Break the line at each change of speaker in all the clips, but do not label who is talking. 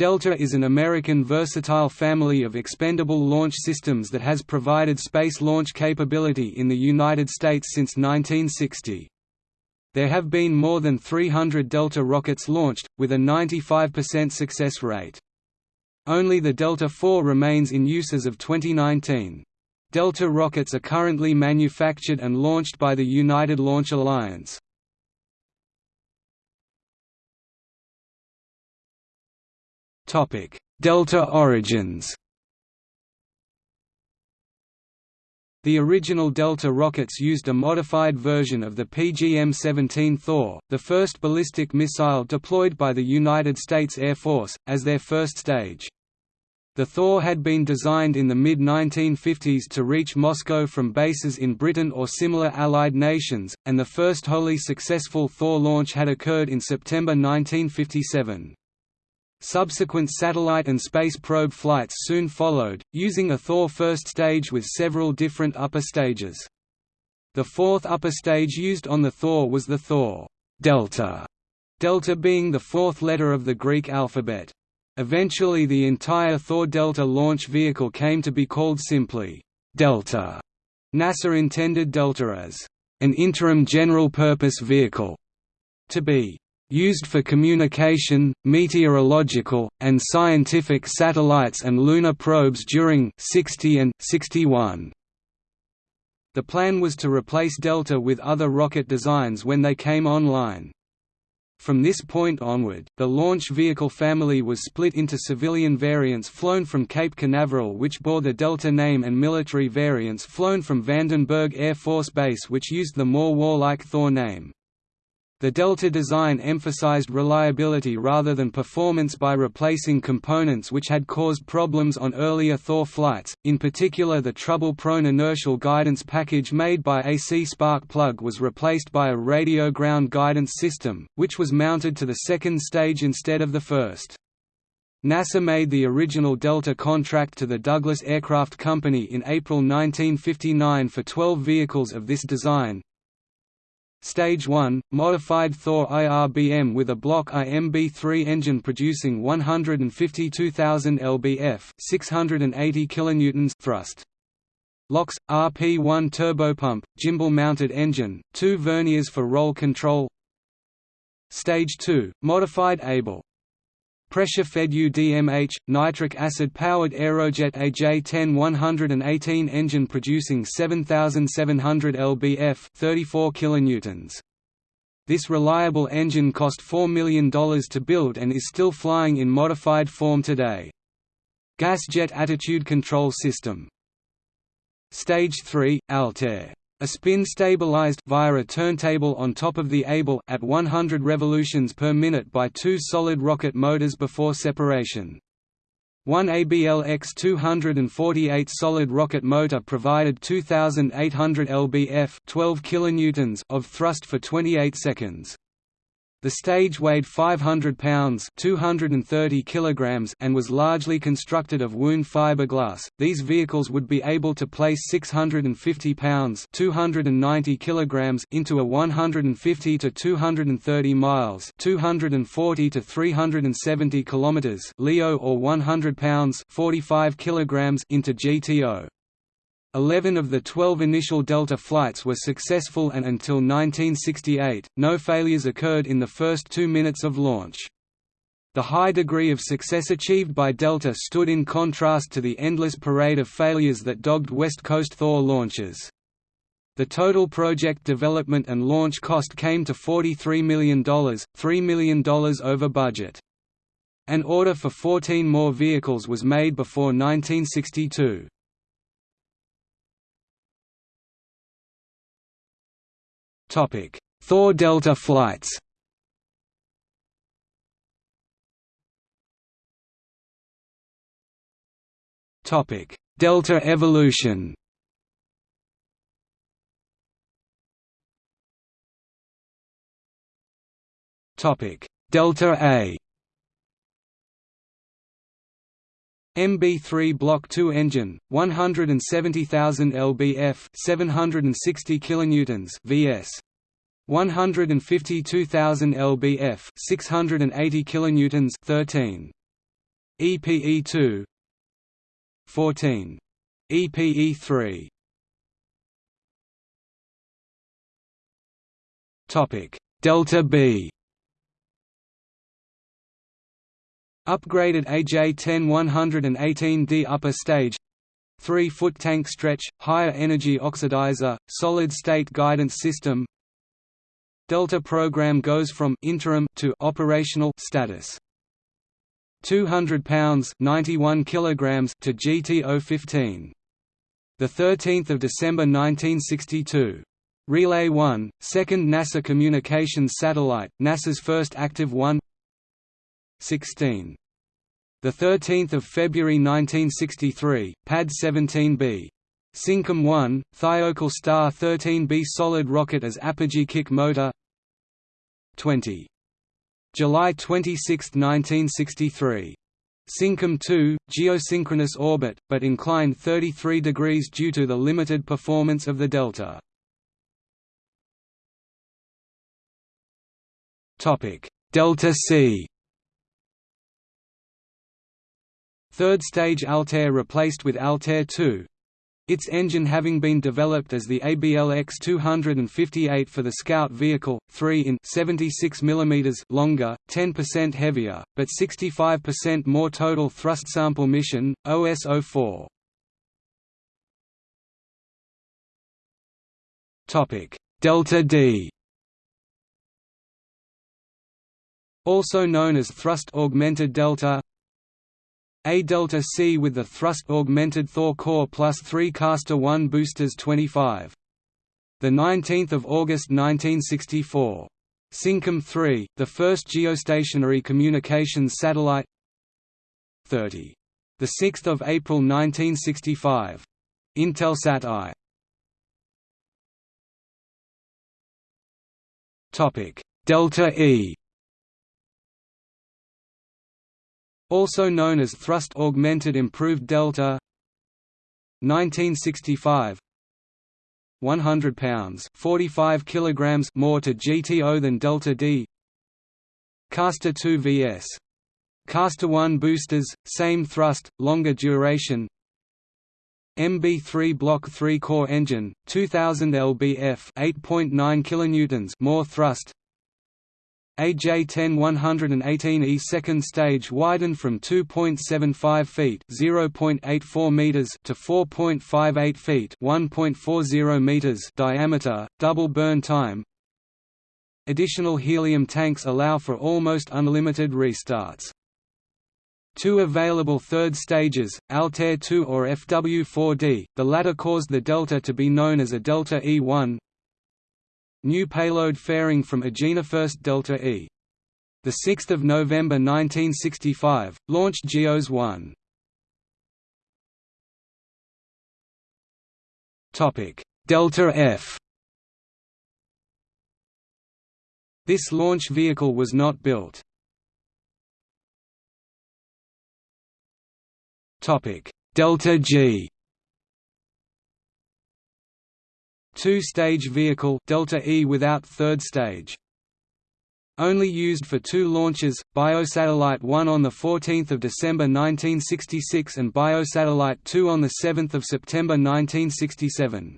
Delta is an American versatile family of expendable launch systems that has provided space launch capability in the United States since 1960. There have been more than 300 Delta rockets launched, with a 95% success rate. Only the Delta IV remains in use as of 2019. Delta rockets are currently manufactured and launched by the United Launch Alliance. Delta origins The original Delta rockets used a modified version of the PGM-17 Thor, the first ballistic missile deployed by the United States Air Force, as their first stage. The Thor had been designed in the mid-1950s to reach Moscow from bases in Britain or similar Allied nations, and the first wholly successful Thor launch had occurred in September 1957. Subsequent satellite and space probe flights soon followed, using a Thor first stage with several different upper stages. The fourth upper stage used on the Thor was the Thor delta, delta being the fourth letter of the Greek alphabet. Eventually the entire Thor Delta launch vehicle came to be called simply Delta. NASA intended Delta as an interim general-purpose vehicle to be used for communication, meteorological, and scientific satellites and lunar probes during 60 and 61. The plan was to replace Delta with other rocket designs when they came online. From this point onward, the launch vehicle family was split into civilian variants flown from Cape Canaveral which bore the Delta name and military variants flown from Vandenberg Air Force Base which used the more warlike Thor name. The Delta design emphasized reliability rather than performance by replacing components which had caused problems on earlier Thor flights, in particular the trouble-prone inertial guidance package made by AC spark plug was replaced by a radio ground guidance system, which was mounted to the second stage instead of the first. NASA made the original Delta contract to the Douglas Aircraft Company in April 1959 for 12 vehicles of this design, Stage 1, modified Thor IRBM with a Block IMB-3 engine producing 152,000 lbf 680 kilonewtons thrust. LOX, RP-1 turbopump, gimbal-mounted engine, two verniers for roll control Stage 2, modified Able Pressure-fed UDMH, nitric acid-powered Aerojet AJ-10 118 engine producing 7,700 lbf 34 kilonewtons. This reliable engine cost $4 million to build and is still flying in modified form today. Gas jet attitude control system Stage 3, Altair a spin stabilized via a turntable on top of the Able at 100 revolutions per minute by two solid rocket motors before separation. One ABL X248 solid rocket motor provided 2800 lbf 12 kilonewtons of thrust for 28 seconds. The stage weighed 500 pounds (230 kilograms) and was largely constructed of wound fiberglass. These vehicles would be able to place 650 pounds (290 kilograms) into a 150 to 230 miles (240 to 370 kilometers) LEO or 100 pounds (45 kilograms) into GTO. Eleven of the twelve initial Delta flights were successful and until 1968, no failures occurred in the first two minutes of launch. The high degree of success achieved by Delta stood in contrast to the endless parade of failures that dogged West Coast Thor launches. The total project development and launch cost came to $43 million, $3 million over budget. An order for 14 more vehicles was made before 1962. Topic: Thor Delta flights. Topic: Delta evolution. Topic: Delta A. MB3 Block 2 engine, 170,000 lbf, 760 kilonewtons (vs. 152,000 lbf, 680 kilonewtons (13). EPE2 14 EPE3 Topic Delta B Upgraded AJ10 118D upper stage 3-foot tank stretch, higher energy oxidizer, solid-state guidance system Delta program goes from interim to operational status. 200 pounds 91 kilograms to GTO15. The 13th of December 1962. Relay 1, second NASA communications satellite, NASA's first active one. 16. The 13th of February 1963, Pad 17B. Syncom 1, Thiokol Star 13B solid rocket as apogee kick motor. 20. July 26, 1963. Syncom 2, geosynchronous orbit, but inclined 33 degrees due to the limited performance of the Delta. Delta C. Third stage Altair replaced with Altair 2. Its engine having been developed as the ABL X258 for the Scout vehicle, 3 in 76 mm longer, 10% heavier, but 65% more total thrust sample mission, OS-04. Delta D also known as thrust-augmented delta A delta C with the thrust-augmented Thor core plus 3 Castor 1 boosters 25. 19 August 1964. Syncom 3, the first geostationary communications satellite 30. 6 April 1965. Intelsat I Topic: Delta E also known as Thrust Augmented Improved Delta 1965 100 pounds 45 kilograms more to GTO than Delta D. Castor 2 VS. Castor 1 boosters same thrust longer duration. MB3 Block 3 core engine 2000 lbf 8.9 kilonewtons more thrust AJ10 118E second stage widened from 2.75 feet (0.84 meters) to 4.58 feet (1.40 meters) diameter, double burn time. Additional helium tanks allow for almost unlimited restarts. Two available third stages, Altair 2 or FW4D, the latter caused the Delta to be known as a Delta E1, New payload fairing from Agena First Delta E. 6 November 1965, launched GEOS 1. Topic: Delta F This launch vehicle was not built. Topic: Delta G Two-stage vehicle Delta E without third stage. Only used for two launches, Biosatellite 1 on 14 December 1966 and Biosatellite 2 on 7 September 1967.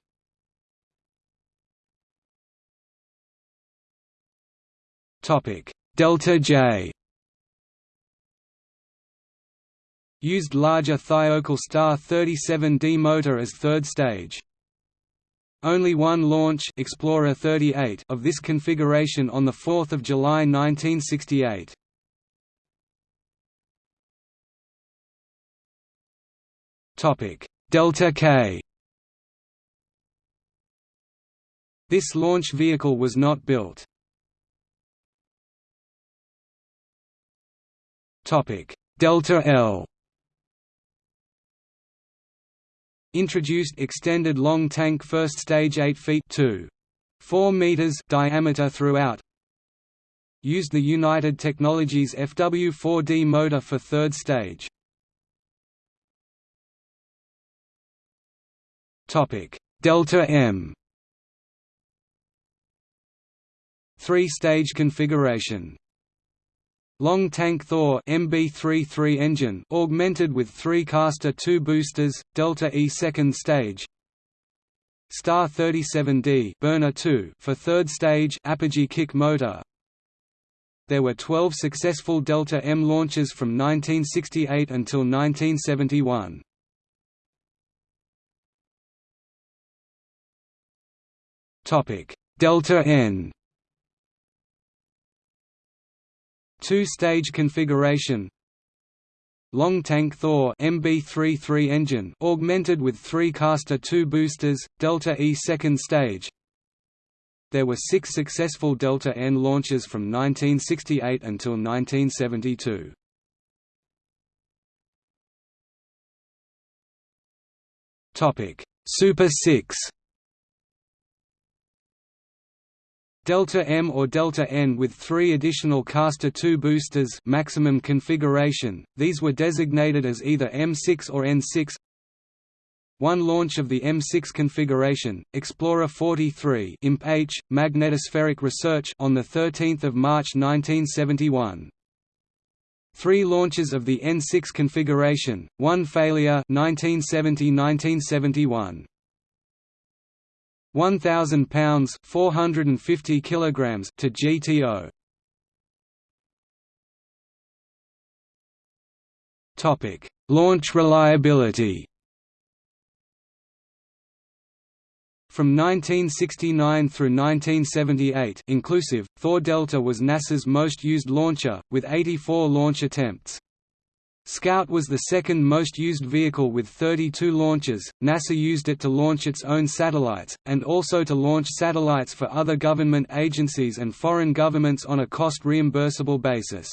Delta J Used larger Thiokol Star 37D motor as third stage. Only one launch Explorer 38 of this configuration on 4 July 1968. Delta K This launch vehicle was not built. Delta L Introduced extended long tank first stage 8 feet 2. 4 meters diameter throughout. Used the United Technologies FW4D motor for third stage. Topic: Delta M. Three-stage configuration. Long Tank Thor MB33 engine augmented with three Castor 2 boosters, Delta E second stage. Star 37D burner 2 for third stage apogee kick motor. There were 12 successful Delta M launches from 1968 until 1971. Topic: Delta N Two-stage configuration. Long Tank Thor MB33 engine augmented with three Castor 2 boosters, Delta E second stage. There were six successful Delta N launches from 1968 until 1972. Super 6 Delta M or Delta N with three additional Castor II boosters maximum configuration, these were designated as either M6 or N6 one launch of the M6 configuration, Explorer 43 IMP H, magnetospheric research on 13 March 1971. Three launches of the N6 configuration, one failure 1970–1971. 1000 pounds 450 kilograms to GTO Topic Launch reliability From 1969 through 1978 inclusive, Thor Delta was NASA's most used launcher, with 84 launch attempts. Scout was the second most used vehicle with 32 launches. NASA used it to launch its own satellites, and also to launch satellites for other government agencies and foreign governments on a cost reimbursable basis.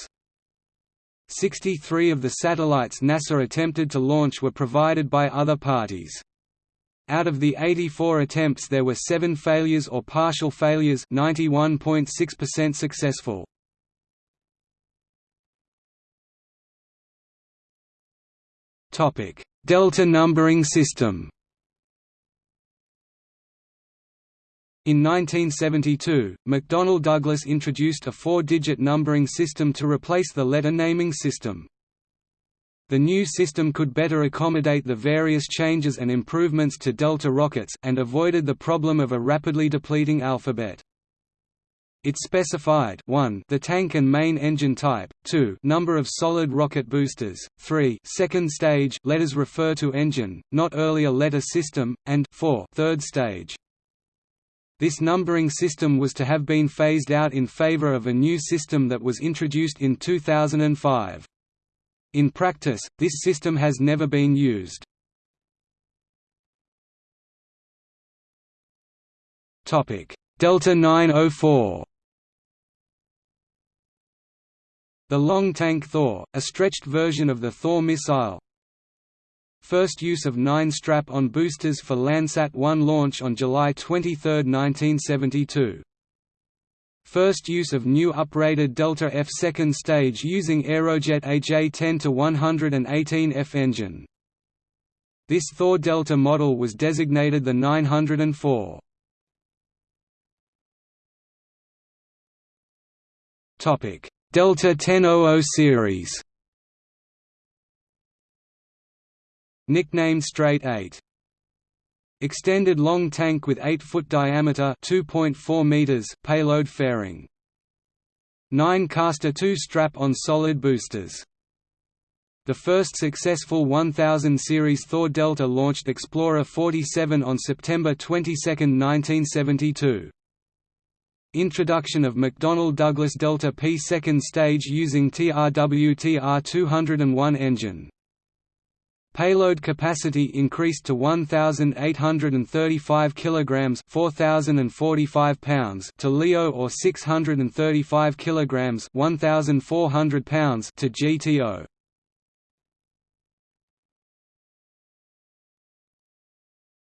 63 of the satellites NASA attempted to launch were provided by other parties. Out of the 84 attempts there were 7 failures or partial failures 91.6% successful. Topic: Delta numbering system. In 1972, McDonnell Douglas introduced a four-digit numbering system to replace the letter naming system. The new system could better accommodate the various changes and improvements to Delta rockets and avoided the problem of a rapidly depleting alphabet. It specified 1 the tank and main engine type, 2 number of solid rocket boosters, 3 second stage letters refer to engine, not earlier letter system, and 4 third stage. This numbering system was to have been phased out in favor of a new system that was introduced in 2005. In practice, this system has never been used. Delta 904 The Long Tank Thor, a stretched version of the Thor missile First use of nine strap-on boosters for Landsat-1 launch on July 23, 1972. First use of new uprated Delta F second stage using Aerojet AJ-10-118F engine. This Thor Delta model was designated the 904. Topic Delta 1000 series Nicknamed Straight 8 Extended long tank with 8-foot diameter 2.4 meters payload fairing. 9 Castor 2 strap-on solid boosters. The first successful 1000 series Thor Delta launched Explorer 47 on September 22, 1972. Introduction of McDonnell Douglas Delta P second stage using TRW-TR 201 engine. Payload capacity increased to 1835 kilograms, 4045 pounds to LEO or 635 kilograms, 1400 pounds to GTO.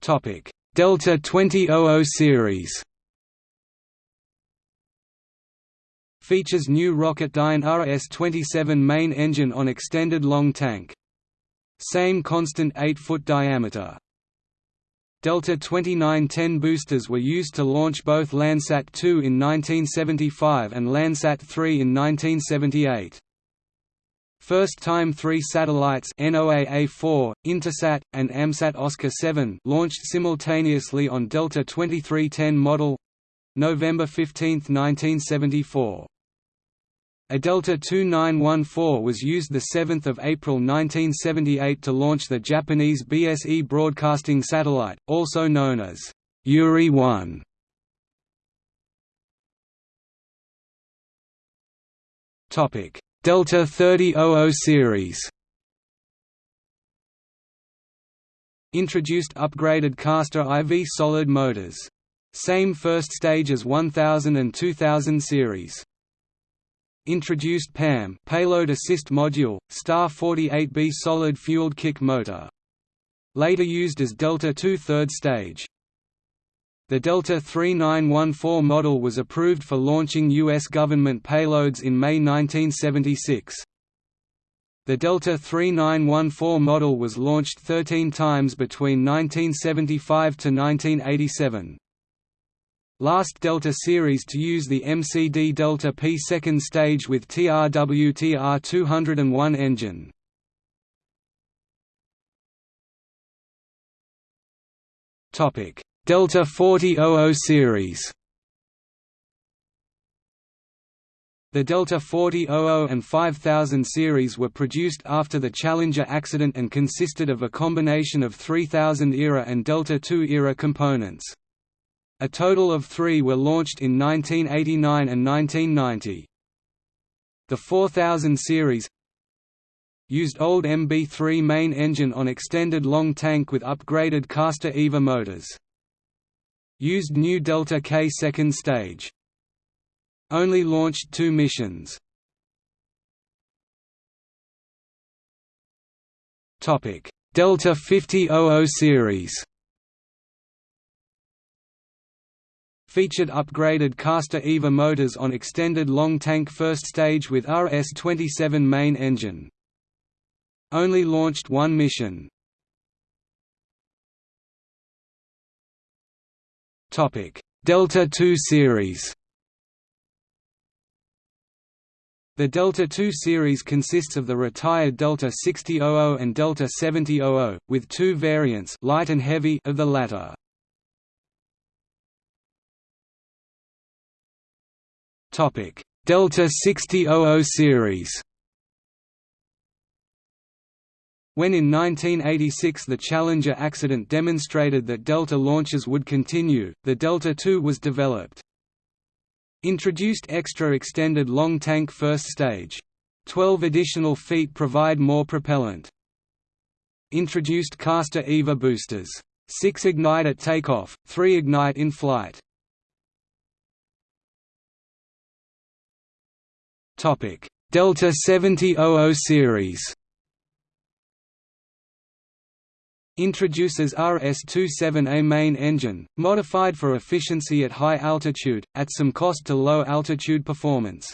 Topic: Delta 2000 series. Features new Rocketdyne RS-27 main engine on extended long tank. Same constant 8-foot diameter. Delta 2910 boosters were used to launch both Landsat 2 in 1975 and Landsat 3 in 1978. First-time three satellites NOAA-4, Intelsat, and AMSAT Oscar 7 launched simultaneously on Delta 2310 model November 15, 1974. A Delta 2914 was used 7 April 1978 to launch the Japanese BSE broadcasting satellite, also known as Yuri-1. Delta 3000 series Introduced upgraded Castor IV solid motors. Same first stage as 1000 and 2000 series. Introduced PAM payload assist module, Star 48B solid-fueled kick motor. Later used as Delta II third stage. The Delta 3914 model was approved for launching U.S. government payloads in May 1976. The Delta 3914 model was launched 13 times between 1975 to 1987 last Delta series to use the MCD Delta P second stage with TRW-TR 201 engine. Topic: Delta 4000 series. The Delta 4000 and 5000 series were produced after the Challenger accident and consisted of a combination of 3000 era and Delta II era components. A total of three were launched in 1989 and 1990. The 4000 series used old MB3 main engine on extended long tank with upgraded Castor IVA motors. Used new Delta K second stage. Only launched two missions. Delta 5000 series featured upgraded Castor IVA motors on extended long tank first stage with RS-27 main engine. Only launched one mission. Delta II series The Delta II series consists of the retired Delta 6000 and Delta 7000, with two variants light and heavy of the latter. Topic: Delta 6000 series. When in 1986 the Challenger accident demonstrated that Delta launches would continue, the Delta II was developed. Introduced extra extended long tank first stage. Twelve additional feet provide more propellant. Introduced Castor IVA boosters. Six ignite at takeoff, three ignite in flight. Delta 7000 series Introduces RS-27A main engine, modified for efficiency at high altitude, at some cost to low altitude performance.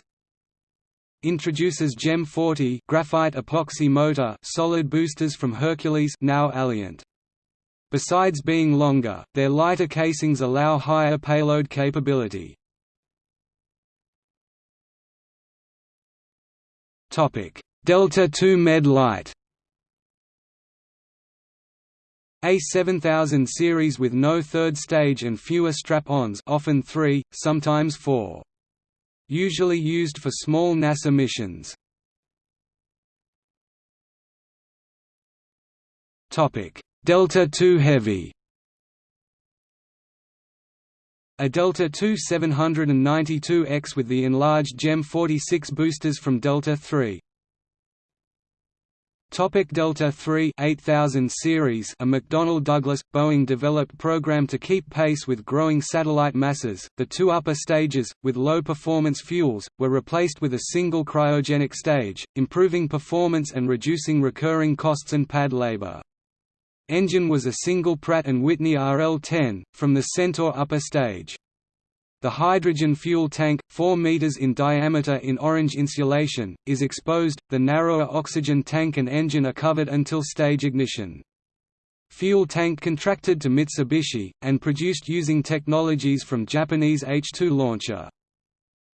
Introduces GEM 40 graphite epoxy motor solid boosters from Hercules now Alliant. Besides being longer, their lighter casings allow higher payload capability. Delta II Med Light A7000 series with no third stage and fewer strap-ons often three, sometimes four. Usually used for small NASA missions. Topic: Delta II Heavy A Delta II 792X with the enlarged GEM 46 boosters from Delta III. Topic Delta III 8000 series A McDonnell Douglas, Boeing developed program to keep pace with growing satellite masses. The two upper stages, with low-performance fuels, were replaced with a single cryogenic stage, improving performance and reducing recurring costs and pad labor. Engine was a single Pratt & Whitney RL-10, from the Centaur upper stage. The hydrogen fuel tank, 4 meters in diameter in orange insulation, is exposed, the narrower oxygen tank and engine are covered until stage ignition. Fuel tank contracted to Mitsubishi, and produced using technologies from Japanese H-2 launcher.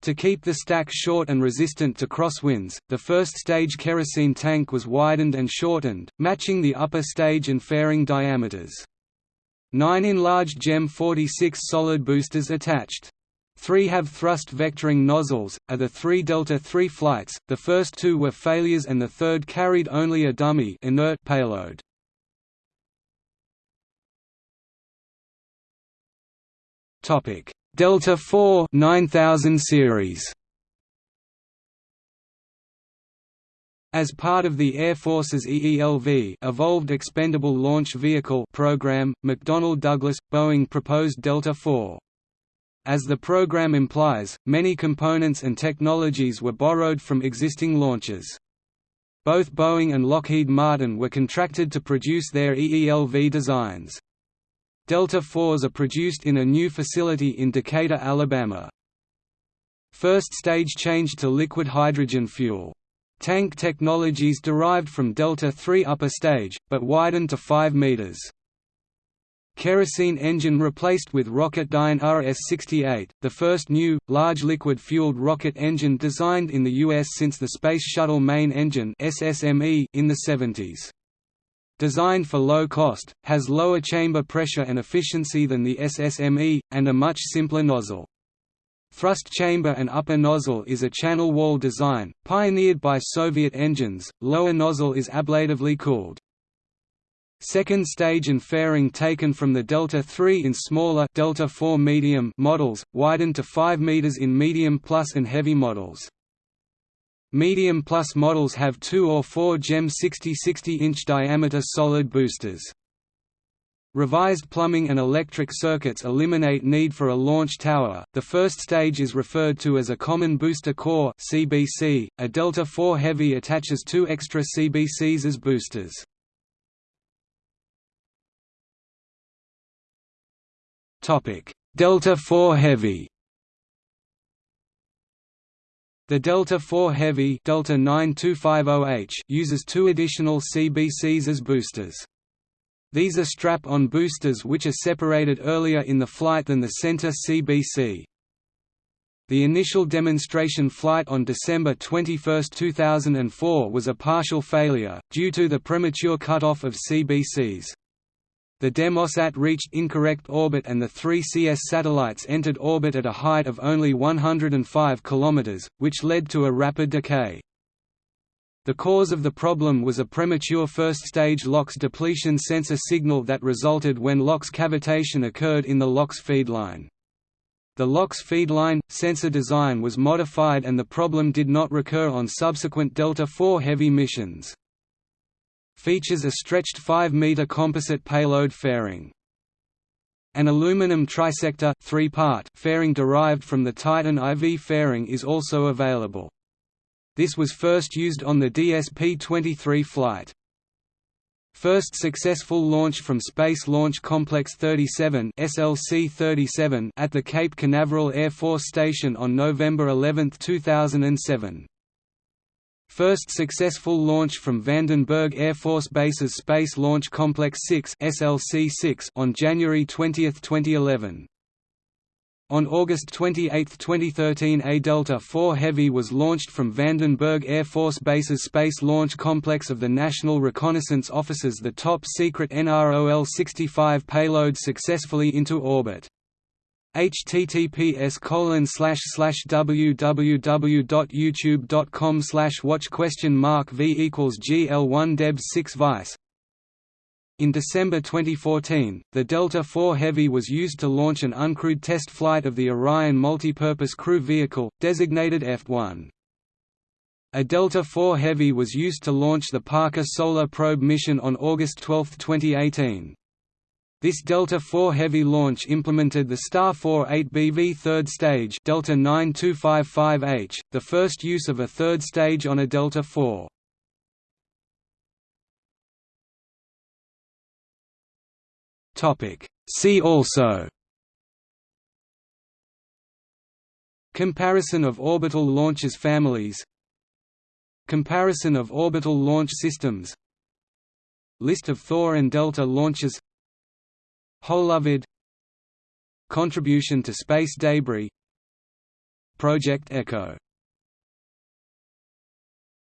To keep the stack short and resistant to crosswinds, the first stage kerosene tank was widened and shortened, matching the upper stage and fairing diameters. Nine enlarged GEM 46 solid boosters attached. Three have thrust vectoring nozzles, are the three Delta III flights, the first two were failures and the third carried only a dummy inert payload. Delta IV 9000 series As part of the Air Force's EELV Evolved Expendable Launch Vehicle program, McDonnell Douglas, Boeing proposed Delta IV. As the program implies, many components and technologies were borrowed from existing launches. Both Boeing and Lockheed Martin were contracted to produce their EELV designs. Delta IVs are produced in a new facility in Decatur, Alabama. First stage changed to liquid hydrogen fuel. Tank technologies derived from Delta III upper stage, but widened to 5 meters. Kerosene engine replaced with Rocketdyne RS-68, the first new, large liquid-fueled rocket engine designed in the U.S. since the Space Shuttle Main Engine in the 70s. Designed for low cost, has lower chamber pressure and efficiency than the SSME, and a much simpler nozzle. Thrust chamber and upper nozzle is a channel wall design, pioneered by Soviet engines, lower nozzle is ablatively cooled. Second stage and fairing taken from the Delta III in smaller Delta IV medium models, widened to 5 meters in medium plus and heavy models. Medium plus models have 2 or 4 GEM 60-60 inch diameter solid boosters. Revised plumbing and electric circuits eliminate need for a launch tower. The first stage is referred to as a common booster core (CBC). A Delta IV Heavy attaches two extra CBCs as boosters. Topic: Delta IV Heavy. The Delta IV Heavy Delta 9250H uses two additional CBCs as boosters. These are strap-on boosters which are separated earlier in the flight than the center CBC. The initial demonstration flight on December 21, 2004 was a partial failure, due to the premature cutoff of CBCs. The Demosat reached incorrect orbit and the three CS satellites entered orbit at a height of only 105 km, which led to a rapid decay. The cause of the problem was a premature first-stage LOX depletion sensor signal that resulted when LOX cavitation occurred in the LOX feedline. The LOX feedline, sensor design was modified and the problem did not recur on subsequent Delta IV Heavy missions features a stretched 5-meter composite payload fairing. An aluminum trisector three-part fairing derived from the Titan IV fairing is also available. This was first used on the DSP-23 flight. First successful launch from Space Launch Complex 37 SLC-37 at the Cape Canaveral Air Force Station on November 11, 2007. First successful launch from Vandenberg Air Force Base's Space Launch Complex 6 SLC-6 on January 20, 2011. On August 28, 2013 a Delta IV Heavy was launched from Vandenberg Air Force Base's Space Launch Complex of the National Reconnaissance Office's the top-secret NROL-65 payload successfully into orbit https colon slash slash www.youtube.com slash watch question mark v equals gl1 deb 6 vice in December 2014, the Delta IV Heavy was used to launch an uncrewed test flight of the Orion Multipurpose Crew Vehicle, designated F-1. A Delta IV Heavy was used to launch the Parker Solar Probe mission on August 12, 2018. This Delta IV Heavy launch implemented the Star 4-8BV third stage Delta 9255H, the first use of a third stage on a Delta IV. Topic. See also Comparison of orbital launches families Comparison of orbital launch systems List of Thor and Delta launches Holovid Contribution to space debris Project Echo